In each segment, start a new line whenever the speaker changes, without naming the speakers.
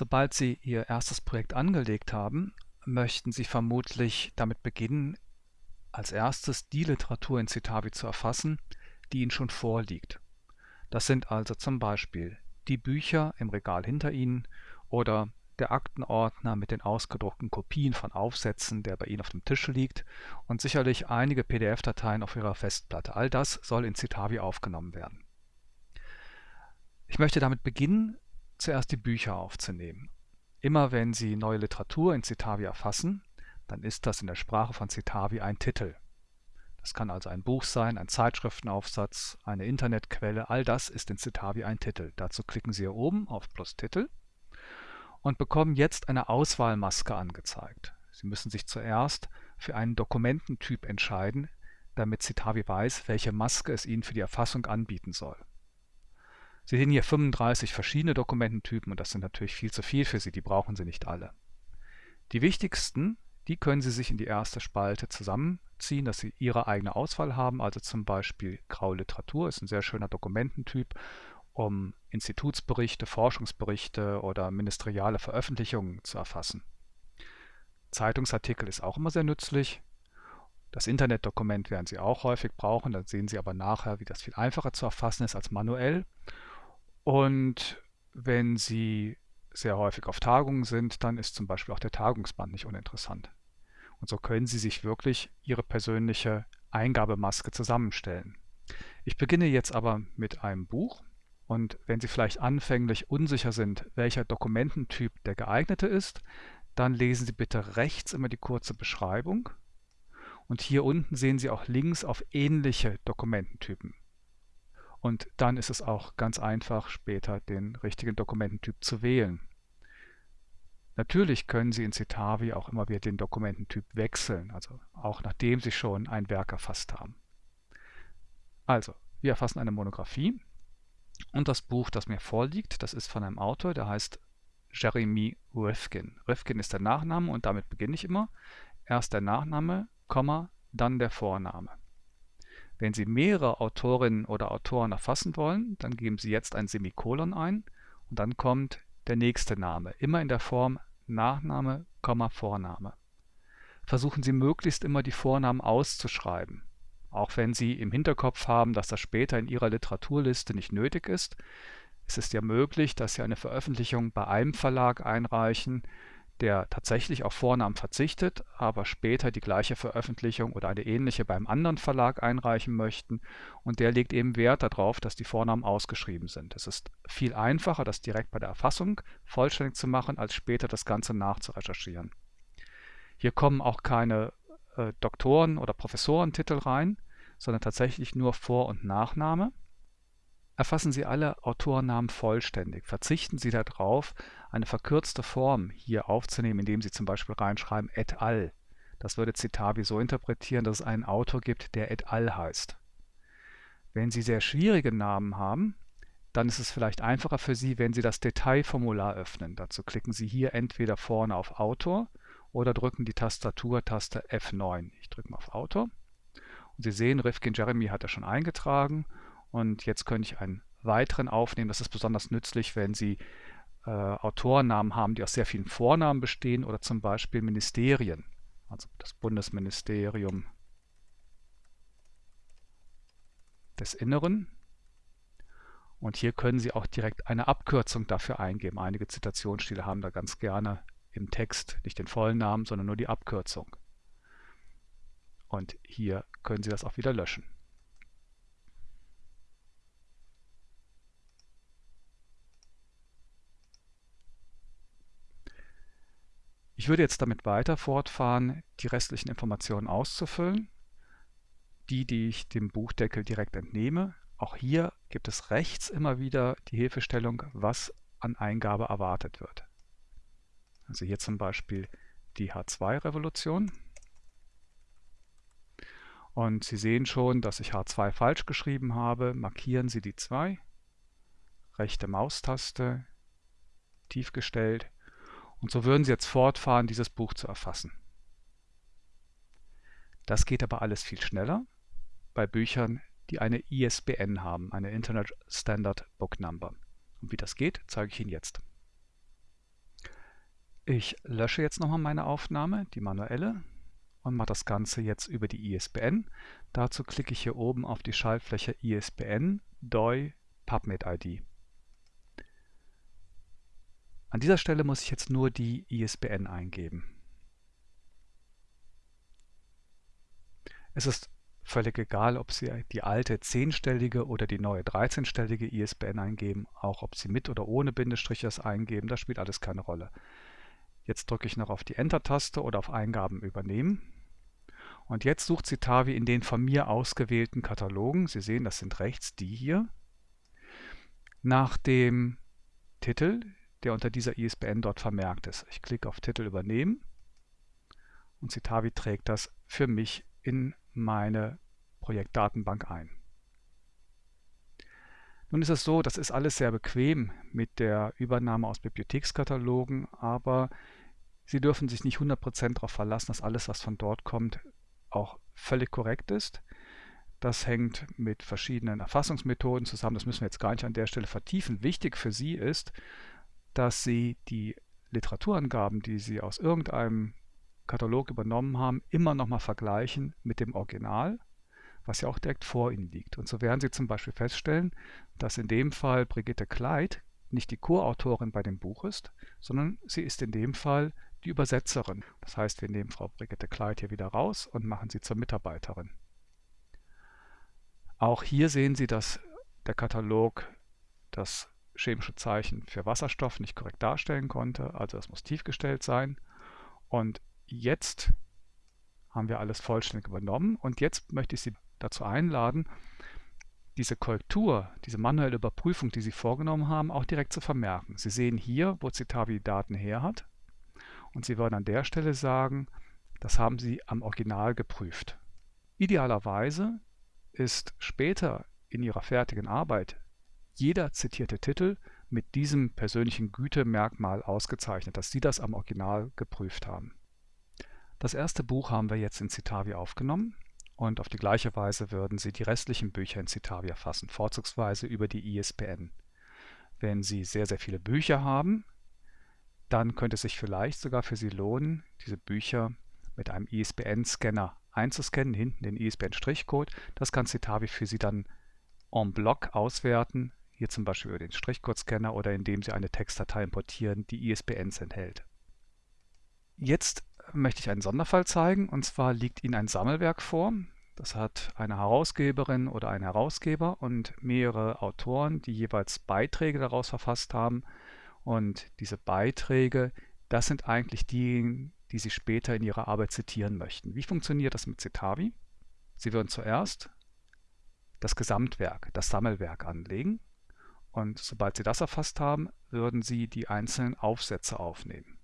Sobald Sie Ihr erstes Projekt angelegt haben, möchten Sie vermutlich damit beginnen, als erstes die Literatur in Citavi zu erfassen, die Ihnen schon vorliegt. Das sind also zum Beispiel die Bücher im Regal hinter Ihnen oder der Aktenordner mit den ausgedruckten Kopien von Aufsätzen, der bei Ihnen auf dem Tisch liegt und sicherlich einige PDF-Dateien auf Ihrer Festplatte. All das soll in Citavi aufgenommen werden. Ich möchte damit beginnen, zuerst die Bücher aufzunehmen. Immer wenn Sie neue Literatur in Citavi erfassen, dann ist das in der Sprache von Citavi ein Titel. Das kann also ein Buch sein, ein Zeitschriftenaufsatz, eine Internetquelle, all das ist in Citavi ein Titel. Dazu klicken Sie hier oben auf Plus Titel und bekommen jetzt eine Auswahlmaske angezeigt. Sie müssen sich zuerst für einen Dokumententyp entscheiden, damit Citavi weiß, welche Maske es Ihnen für die Erfassung anbieten soll. Sie sehen hier 35 verschiedene Dokumententypen und das sind natürlich viel zu viel für Sie, die brauchen Sie nicht alle. Die wichtigsten, die können Sie sich in die erste Spalte zusammenziehen, dass Sie Ihre eigene Auswahl haben, also zum Beispiel Graue Literatur ist ein sehr schöner Dokumententyp, um Institutsberichte, Forschungsberichte oder ministeriale Veröffentlichungen zu erfassen. Zeitungsartikel ist auch immer sehr nützlich. Das Internetdokument werden Sie auch häufig brauchen, dann sehen Sie aber nachher, wie das viel einfacher zu erfassen ist als manuell. Und wenn Sie sehr häufig auf Tagungen sind, dann ist zum Beispiel auch der Tagungsband nicht uninteressant. Und so können Sie sich wirklich Ihre persönliche Eingabemaske zusammenstellen. Ich beginne jetzt aber mit einem Buch und wenn Sie vielleicht anfänglich unsicher sind, welcher Dokumententyp der geeignete ist, dann lesen Sie bitte rechts immer die kurze Beschreibung und hier unten sehen Sie auch Links auf ähnliche Dokumententypen. Und dann ist es auch ganz einfach, später den richtigen Dokumententyp zu wählen. Natürlich können Sie in Citavi auch immer wieder den Dokumententyp wechseln, also auch nachdem Sie schon ein Werk erfasst haben. Also, wir erfassen eine Monographie und das Buch, das mir vorliegt, das ist von einem Autor, der heißt Jeremy Rifkin. Rifkin ist der Nachname und damit beginne ich immer. Erst der Nachname, Komma, dann der Vorname. Wenn Sie mehrere Autorinnen oder Autoren erfassen wollen, dann geben Sie jetzt ein Semikolon ein und dann kommt der nächste Name, immer in der Form Nachname, Vorname. Versuchen Sie möglichst immer die Vornamen auszuschreiben. Auch wenn Sie im Hinterkopf haben, dass das später in Ihrer Literaturliste nicht nötig ist, es ist ja möglich, dass Sie eine Veröffentlichung bei einem Verlag einreichen, der tatsächlich auf Vornamen verzichtet, aber später die gleiche Veröffentlichung oder eine ähnliche beim anderen Verlag einreichen möchten und der legt eben Wert darauf, dass die Vornamen ausgeschrieben sind. Es ist viel einfacher, das direkt bei der Erfassung vollständig zu machen, als später das Ganze nachzurecherchieren. Hier kommen auch keine äh, Doktoren- oder Professorentitel rein, sondern tatsächlich nur Vor- und Nachname. Erfassen Sie alle Autorennamen vollständig. Verzichten Sie darauf, eine verkürzte Form hier aufzunehmen, indem Sie zum Beispiel reinschreiben et al. Das würde Citavi so interpretieren, dass es einen Autor gibt, der et al. heißt. Wenn Sie sehr schwierige Namen haben, dann ist es vielleicht einfacher für Sie, wenn Sie das Detailformular öffnen. Dazu klicken Sie hier entweder vorne auf Autor oder drücken die Tastaturtaste F9. Ich drücke mal auf Autor. Und Sie sehen, Rifkin Jeremy hat er schon eingetragen und jetzt könnte ich einen weiteren aufnehmen. Das ist besonders nützlich, wenn Sie äh, Autorennamen haben, die aus sehr vielen Vornamen bestehen oder zum Beispiel Ministerien. Also das Bundesministerium des Inneren. Und hier können Sie auch direkt eine Abkürzung dafür eingeben. Einige Zitationsstile haben da ganz gerne im Text nicht den vollen Namen, sondern nur die Abkürzung. Und hier können Sie das auch wieder löschen. Ich würde jetzt damit weiter fortfahren, die restlichen Informationen auszufüllen. Die, die ich dem Buchdeckel direkt entnehme. Auch hier gibt es rechts immer wieder die Hilfestellung, was an Eingabe erwartet wird. Also hier zum Beispiel die H2-Revolution. Und Sie sehen schon, dass ich H2 falsch geschrieben habe. Markieren Sie die 2. Rechte Maustaste, tief gestellt und so würden Sie jetzt fortfahren, dieses Buch zu erfassen. Das geht aber alles viel schneller bei Büchern, die eine ISBN haben, eine Internet Standard Book Number. Und wie das geht, zeige ich Ihnen jetzt. Ich lösche jetzt nochmal meine Aufnahme, die manuelle, und mache das Ganze jetzt über die ISBN. Dazu klicke ich hier oben auf die Schaltfläche ISBN DOI PubMed ID. An dieser Stelle muss ich jetzt nur die ISBN eingeben. Es ist völlig egal, ob Sie die alte 10-stellige oder die neue 13-stellige ISBN eingeben, auch ob Sie mit oder ohne Bindestrich das eingeben, das spielt alles keine Rolle. Jetzt drücke ich noch auf die Enter-Taste oder auf Eingaben übernehmen. Und jetzt sucht Citavi in den von mir ausgewählten Katalogen, Sie sehen, das sind rechts die hier, nach dem Titel, der unter dieser ISBN dort vermerkt ist. Ich klicke auf Titel übernehmen und Citavi trägt das für mich in meine Projektdatenbank ein. Nun ist es so, das ist alles sehr bequem mit der Übernahme aus Bibliothekskatalogen, aber Sie dürfen sich nicht 100% darauf verlassen, dass alles, was von dort kommt, auch völlig korrekt ist. Das hängt mit verschiedenen Erfassungsmethoden zusammen, das müssen wir jetzt gar nicht an der Stelle vertiefen. Wichtig für Sie ist, dass Sie die Literaturangaben, die Sie aus irgendeinem Katalog übernommen haben, immer nochmal vergleichen mit dem Original, was ja auch direkt vor Ihnen liegt. Und so werden Sie zum Beispiel feststellen, dass in dem Fall Brigitte Kleid nicht die Co-Autorin bei dem Buch ist, sondern sie ist in dem Fall die Übersetzerin. Das heißt, wir nehmen Frau Brigitte Kleid hier wieder raus und machen sie zur Mitarbeiterin. Auch hier sehen Sie, dass der Katalog das chemische Zeichen für Wasserstoff nicht korrekt darstellen konnte, also es muss tiefgestellt sein. Und jetzt haben wir alles vollständig übernommen und jetzt möchte ich Sie dazu einladen, diese Korrektur, diese manuelle Überprüfung, die Sie vorgenommen haben, auch direkt zu vermerken. Sie sehen hier, wo Citavi die Daten her hat und Sie würden an der Stelle sagen, das haben Sie am Original geprüft. Idealerweise ist später in Ihrer fertigen Arbeit jeder zitierte Titel mit diesem persönlichen Gütemerkmal ausgezeichnet, dass Sie das am Original geprüft haben. Das erste Buch haben wir jetzt in Citavi aufgenommen und auf die gleiche Weise würden Sie die restlichen Bücher in Citavi erfassen, vorzugsweise über die ISBN. Wenn Sie sehr, sehr viele Bücher haben, dann könnte es sich vielleicht sogar für Sie lohnen, diese Bücher mit einem ISBN-Scanner einzuscannen, hinten den ISBN-Strichcode. Das kann Citavi für Sie dann en bloc auswerten, hier zum Beispiel über den Strichcode-Scanner oder indem Sie eine Textdatei importieren, die ISBNs enthält. Jetzt möchte ich einen Sonderfall zeigen und zwar liegt Ihnen ein Sammelwerk vor. Das hat eine Herausgeberin oder ein Herausgeber und mehrere Autoren, die jeweils Beiträge daraus verfasst haben. Und diese Beiträge, das sind eigentlich diejenigen, die Sie später in Ihrer Arbeit zitieren möchten. Wie funktioniert das mit Citavi? Sie würden zuerst das Gesamtwerk, das Sammelwerk anlegen und sobald Sie das erfasst haben, würden Sie die einzelnen Aufsätze aufnehmen.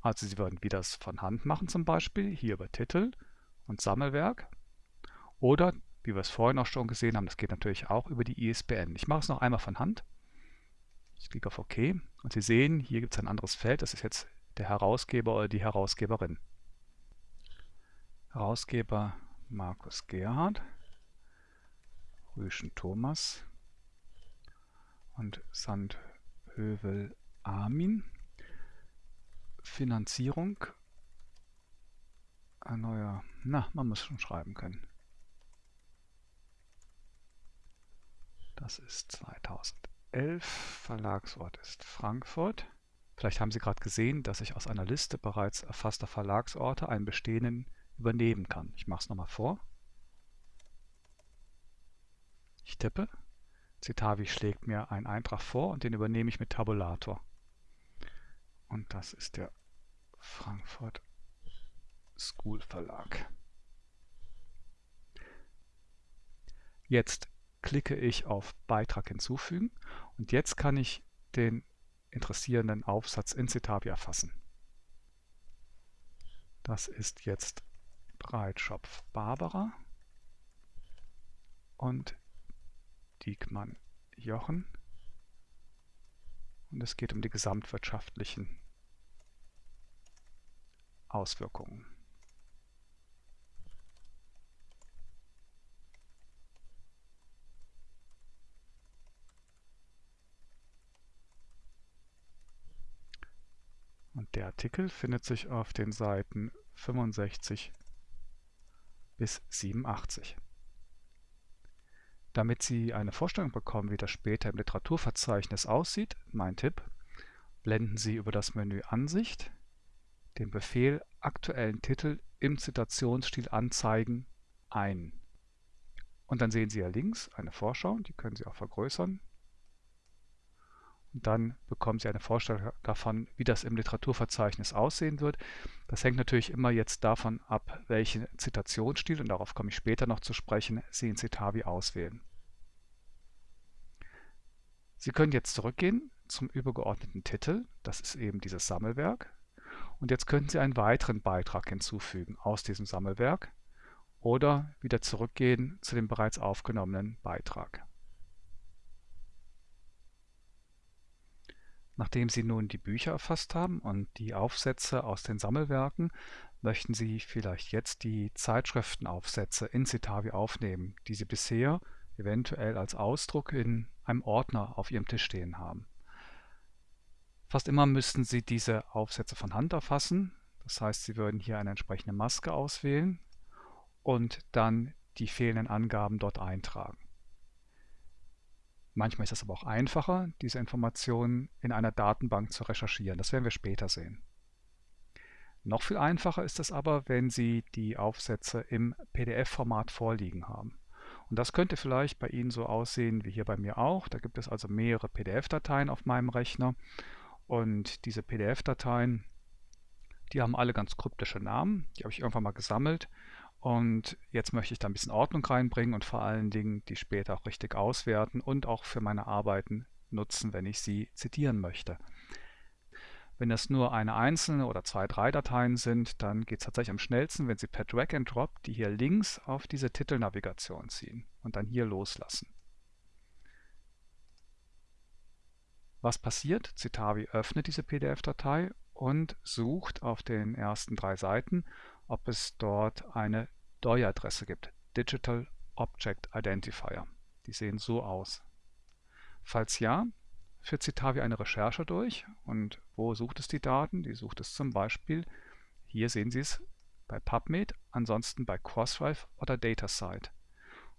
Also Sie würden wieder das von Hand machen zum Beispiel, hier über Titel und Sammelwerk. Oder, wie wir es vorhin auch schon gesehen haben, das geht natürlich auch über die ISBN. Ich mache es noch einmal von Hand. Ich klicke auf OK und Sie sehen, hier gibt es ein anderes Feld, das ist jetzt der Herausgeber oder die Herausgeberin. Herausgeber Markus Gerhard, Rüschen Thomas und Sandhövel Armin. Finanzierung. Ein neuer, na, man muss schon schreiben können. Das ist 2011. Verlagsort ist Frankfurt. Vielleicht haben Sie gerade gesehen, dass ich aus einer Liste bereits erfasster Verlagsorte einen bestehenden übernehmen kann. Ich mache es nochmal vor. Ich tippe. Citavi schlägt mir einen Eintrag vor und den übernehme ich mit Tabulator. Und das ist der Frankfurt School Verlag. Jetzt klicke ich auf Beitrag hinzufügen und jetzt kann ich den interessierenden Aufsatz in Citavi erfassen. Das ist jetzt Breitschopf Barbara und Diekmann Jochen und es geht um die gesamtwirtschaftlichen Auswirkungen. Und der Artikel findet sich auf den Seiten 65 bis 87. Damit Sie eine Vorstellung bekommen, wie das später im Literaturverzeichnis aussieht, mein Tipp, blenden Sie über das Menü Ansicht den Befehl aktuellen Titel im Zitationsstil anzeigen ein. Und dann sehen Sie ja links eine Vorschau, die können Sie auch vergrößern. Dann bekommen Sie eine Vorstellung davon, wie das im Literaturverzeichnis aussehen wird. Das hängt natürlich immer jetzt davon ab, welchen Zitationsstil, und darauf komme ich später noch zu sprechen, Sie in Citavi auswählen. Sie können jetzt zurückgehen zum übergeordneten Titel, das ist eben dieses Sammelwerk. Und jetzt könnten Sie einen weiteren Beitrag hinzufügen aus diesem Sammelwerk oder wieder zurückgehen zu dem bereits aufgenommenen Beitrag. Nachdem Sie nun die Bücher erfasst haben und die Aufsätze aus den Sammelwerken, möchten Sie vielleicht jetzt die Zeitschriftenaufsätze in Citavi aufnehmen, die Sie bisher eventuell als Ausdruck in einem Ordner auf Ihrem Tisch stehen haben. Fast immer müssten Sie diese Aufsätze von Hand erfassen. Das heißt, Sie würden hier eine entsprechende Maske auswählen und dann die fehlenden Angaben dort eintragen. Manchmal ist es aber auch einfacher, diese Informationen in einer Datenbank zu recherchieren. Das werden wir später sehen. Noch viel einfacher ist es aber, wenn Sie die Aufsätze im PDF-Format vorliegen haben. Und das könnte vielleicht bei Ihnen so aussehen wie hier bei mir auch. Da gibt es also mehrere PDF-Dateien auf meinem Rechner und diese PDF-Dateien, die haben alle ganz kryptische Namen. Die habe ich irgendwann mal gesammelt. Und jetzt möchte ich da ein bisschen Ordnung reinbringen und vor allen Dingen die später auch richtig auswerten und auch für meine Arbeiten nutzen, wenn ich sie zitieren möchte. Wenn es nur eine einzelne oder zwei, drei Dateien sind, dann geht es tatsächlich am schnellsten, wenn Sie per Drag and Drop die hier links auf diese Titelnavigation ziehen und dann hier loslassen. Was passiert? Citavi öffnet diese PDF-Datei und sucht auf den ersten drei Seiten, ob es dort eine DOI-Adresse gibt, Digital Object Identifier. Die sehen so aus. Falls ja, führt Citavi eine Recherche durch und wo sucht es die Daten? Die sucht es zum Beispiel, hier sehen Sie es, bei PubMed, ansonsten bei Crossref oder DataSite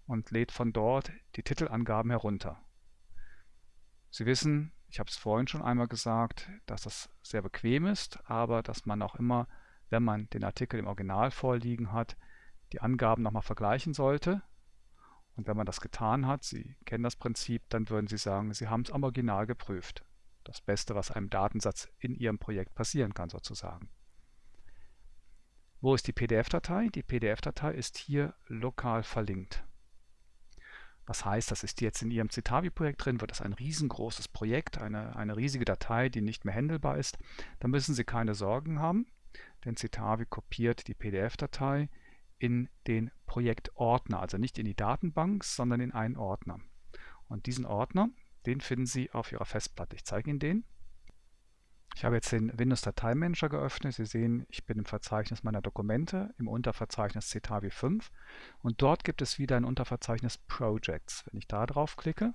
und lädt von dort die Titelangaben herunter. Sie wissen, ich habe es vorhin schon einmal gesagt, dass das sehr bequem ist, aber dass man auch immer, wenn man den Artikel im Original vorliegen hat, die Angaben nochmal vergleichen sollte. Und wenn man das getan hat, Sie kennen das Prinzip, dann würden Sie sagen, Sie haben es am Original geprüft. Das Beste, was einem Datensatz in Ihrem Projekt passieren kann sozusagen. Wo ist die PDF-Datei? Die PDF-Datei ist hier lokal verlinkt. Was heißt, das ist jetzt in Ihrem Citavi-Projekt drin, wird das ein riesengroßes Projekt, eine, eine riesige Datei, die nicht mehr handelbar ist. Da müssen Sie keine Sorgen haben, denn Citavi kopiert die PDF-Datei in den Projektordner, also nicht in die Datenbank, sondern in einen Ordner. Und diesen Ordner, den finden Sie auf Ihrer Festplatte. Ich zeige Ihnen den. Ich habe jetzt den Windows Dateimanager geöffnet. Sie sehen, ich bin im Verzeichnis meiner Dokumente, im Unterverzeichnis Citavi 5 und dort gibt es wieder ein Unterverzeichnis Projects. Wenn ich da drauf klicke,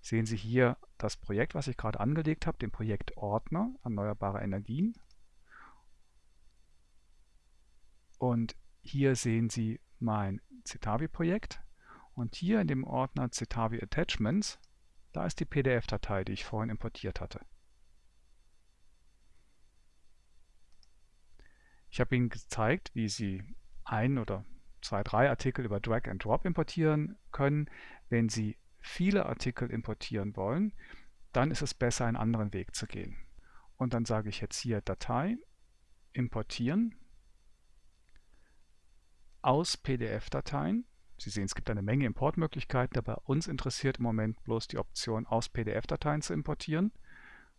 sehen Sie hier das Projekt, was ich gerade angelegt habe, den Projektordner Erneuerbare Energien. Und hier sehen Sie mein Citavi-Projekt und hier in dem Ordner Citavi Attachments, da ist die PDF-Datei, die ich vorhin importiert hatte. Ich habe Ihnen gezeigt, wie Sie ein oder zwei, drei Artikel über Drag and Drop importieren können. Wenn Sie viele Artikel importieren wollen, dann ist es besser, einen anderen Weg zu gehen. Und dann sage ich jetzt hier Datei, importieren, aus PDF-Dateien. Sie sehen, es gibt eine Menge Importmöglichkeiten, aber uns interessiert im Moment bloß die Option, aus PDF-Dateien zu importieren.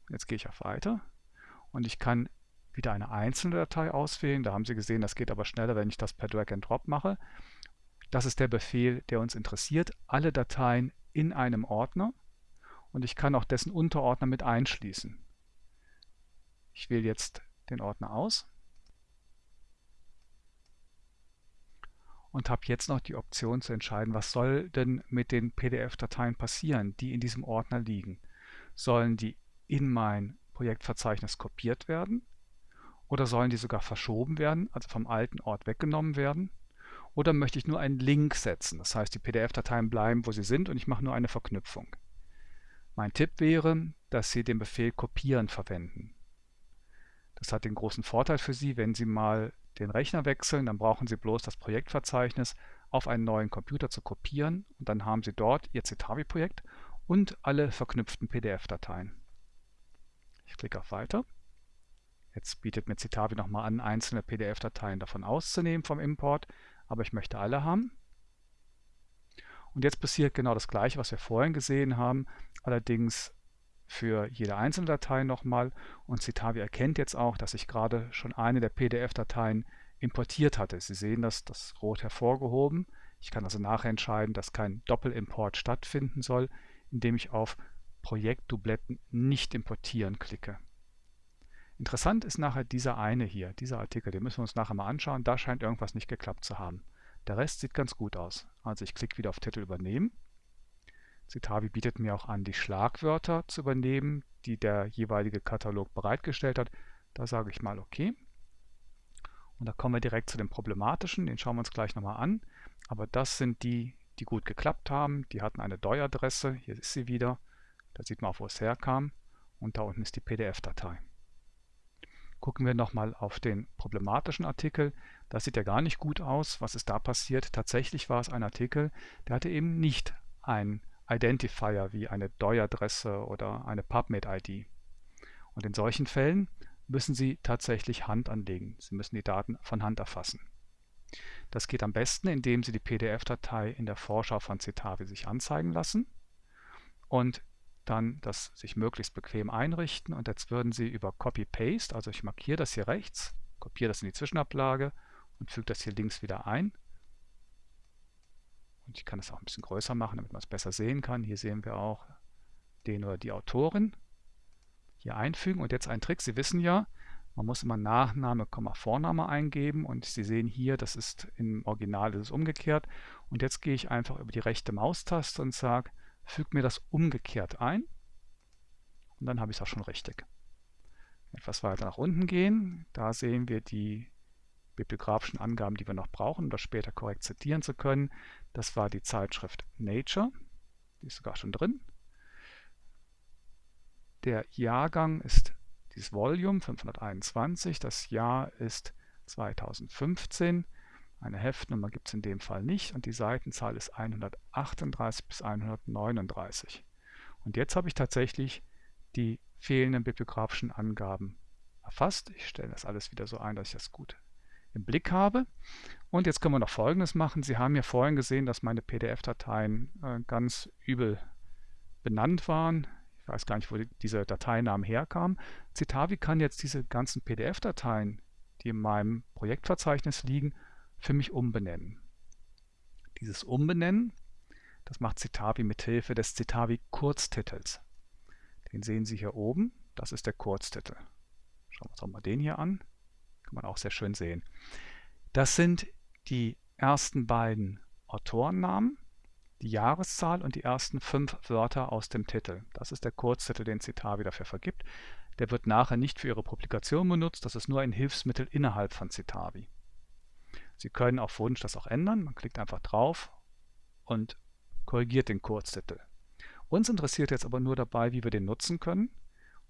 Jetzt gehe ich auf Weiter und ich kann wieder eine einzelne Datei auswählen. Da haben Sie gesehen, das geht aber schneller, wenn ich das per Drag and Drop mache. Das ist der Befehl, der uns interessiert. Alle Dateien in einem Ordner und ich kann auch dessen Unterordner mit einschließen. Ich wähle jetzt den Ordner aus und habe jetzt noch die Option zu entscheiden, was soll denn mit den PDF-Dateien passieren, die in diesem Ordner liegen. Sollen die in mein Projektverzeichnis kopiert werden Oder sollen die sogar verschoben werden, also vom alten Ort weggenommen werden? Oder möchte ich nur einen Link setzen, das heißt die PDF-Dateien bleiben, wo sie sind und ich mache nur eine Verknüpfung. Mein Tipp wäre, dass Sie den Befehl kopieren verwenden. Das hat den großen Vorteil für Sie, wenn Sie mal den Rechner wechseln, dann brauchen Sie bloß das Projektverzeichnis auf einen neuen Computer zu kopieren und dann haben Sie dort Ihr Citavi-Projekt und alle verknüpften PDF-Dateien. Ich klicke auf Weiter. Jetzt bietet mir Citavi nochmal an, einzelne PDF-Dateien davon auszunehmen vom Import, aber ich möchte alle haben. Und jetzt passiert genau das gleiche, was wir vorhin gesehen haben, allerdings für jede einzelne Datei nochmal und Citavi erkennt jetzt auch, dass ich gerade schon eine der PDF-Dateien importiert hatte. Sie sehen das, das rot hervorgehoben. Ich kann also nachher entscheiden, dass kein Doppelimport stattfinden soll, indem ich auf Projektdubletten nicht importieren klicke. Interessant ist nachher dieser eine hier, dieser Artikel, den müssen wir uns nachher mal anschauen. Da scheint irgendwas nicht geklappt zu haben. Der Rest sieht ganz gut aus. Also ich klicke wieder auf Titel übernehmen Citavi bietet mir auch an, die Schlagwörter zu übernehmen, die der jeweilige Katalog bereitgestellt hat. Da sage ich mal OK. Und da kommen wir direkt zu dem problematischen, den schauen wir uns gleich nochmal an. Aber das sind die, die gut geklappt haben. Die hatten eine DOI-Adresse, hier ist sie wieder. Da sieht man auch, wo es herkam. Und da unten ist die PDF-Datei. Gucken wir nochmal auf den problematischen Artikel. Das sieht ja gar nicht gut aus. Was ist da passiert? Tatsächlich war es ein Artikel, der hatte eben nicht ein Identifier wie eine DOI-Adresse oder eine PubMed-ID. Und in solchen Fällen müssen Sie tatsächlich Hand anlegen. Sie müssen die Daten von Hand erfassen. Das geht am besten, indem Sie die PDF-Datei in der Vorschau von Citavi sich anzeigen lassen und dann das sich möglichst bequem einrichten. Und jetzt würden Sie über Copy-Paste, also ich markiere das hier rechts, kopiere das in die Zwischenablage und füge das hier links wieder ein und ich kann es auch ein bisschen größer machen, damit man es besser sehen kann. Hier sehen wir auch den oder die Autorin. Hier einfügen und jetzt ein Trick. Sie wissen ja, man muss immer Nachname, Vorname eingeben und Sie sehen hier, das ist im Original ist umgekehrt. Und jetzt gehe ich einfach über die rechte Maustaste und sage, füge mir das umgekehrt ein. Und dann habe ich es auch schon richtig. Etwas weiter nach unten gehen, da sehen wir die bibliografischen Angaben, die wir noch brauchen, um das später korrekt zitieren zu können. Das war die Zeitschrift Nature, die ist sogar schon drin. Der Jahrgang ist dieses Volume 521, das Jahr ist 2015. Eine Heftnummer gibt es in dem Fall nicht und die Seitenzahl ist 138 bis 139. Und jetzt habe ich tatsächlich die fehlenden bibliografischen Angaben erfasst. Ich stelle das alles wieder so ein, dass ich das gut im Blick habe. Und jetzt können wir noch Folgendes machen. Sie haben ja vorhin gesehen, dass meine PDF-Dateien äh, ganz übel benannt waren. Ich weiß gar nicht, wo die, diese Dateinamen herkamen. Citavi kann jetzt diese ganzen PDF-Dateien, die in meinem Projektverzeichnis liegen, für mich umbenennen. Dieses Umbenennen, das macht Citavi mit Hilfe des Citavi Kurztitels. Den sehen Sie hier oben. Das ist der Kurztitel. Schauen wir uns auch mal den hier an. Kann man auch sehr schön sehen. Das sind die ersten beiden Autorennamen, die Jahreszahl und die ersten fünf Wörter aus dem Titel. Das ist der Kurztitel, den Citavi dafür vergibt. Der wird nachher nicht für Ihre Publikation benutzt, das ist nur ein Hilfsmittel innerhalb von Citavi. Sie können auf Wunsch das auch ändern. Man klickt einfach drauf und korrigiert den Kurztitel. Uns interessiert jetzt aber nur dabei, wie wir den nutzen können,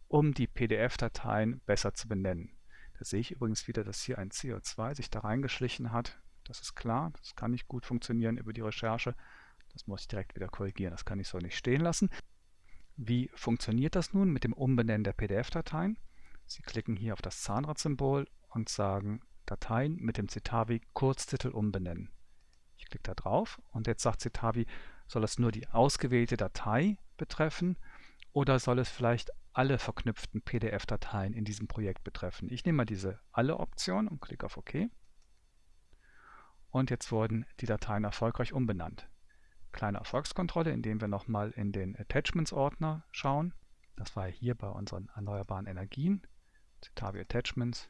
um die PDF-Dateien besser zu benennen. Da sehe ich übrigens wieder, dass hier ein CO2 sich da reingeschlichen hat. Das ist klar, das kann nicht gut funktionieren über die Recherche. Das muss ich direkt wieder korrigieren, das kann ich so nicht stehen lassen. Wie funktioniert das nun mit dem Umbenennen der PDF-Dateien? Sie klicken hier auf das Zahnradsymbol und sagen Dateien mit dem Citavi Kurztitel umbenennen. Ich klicke da drauf und jetzt sagt Citavi, soll es nur die ausgewählte Datei betreffen oder soll es vielleicht alle verknüpften PDF-Dateien in diesem Projekt betreffen. Ich nehme mal diese Alle-Option und klicke auf OK. Und jetzt wurden die Dateien erfolgreich umbenannt. Kleine Erfolgskontrolle, indem wir nochmal in den Attachments-Ordner schauen. Das war hier bei unseren erneuerbaren Energien. Citavi Attachments.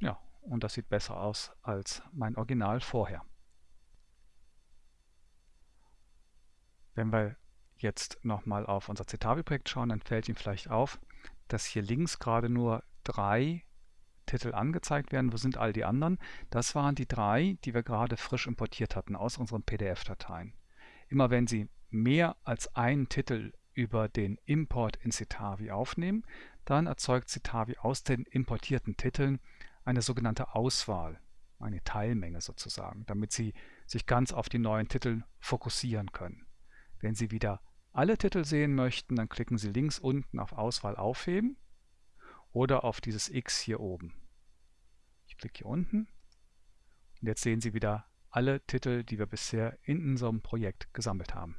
Ja, und das sieht besser aus als mein Original vorher. Wenn wir jetzt nochmal auf unser Citavi-Projekt schauen, dann fällt Ihnen vielleicht auf, dass hier links gerade nur drei Titel angezeigt werden. Wo sind all die anderen? Das waren die drei, die wir gerade frisch importiert hatten aus unseren PDF-Dateien. Immer wenn Sie mehr als einen Titel über den Import in Citavi aufnehmen, dann erzeugt Citavi aus den importierten Titeln eine sogenannte Auswahl, eine Teilmenge sozusagen, damit Sie sich ganz auf die neuen Titel fokussieren können. Wenn Sie wieder alle Titel sehen möchten, dann klicken Sie links unten auf Auswahl aufheben oder auf dieses X hier oben. Ich klicke hier unten und jetzt sehen Sie wieder alle Titel, die wir bisher in unserem Projekt gesammelt haben.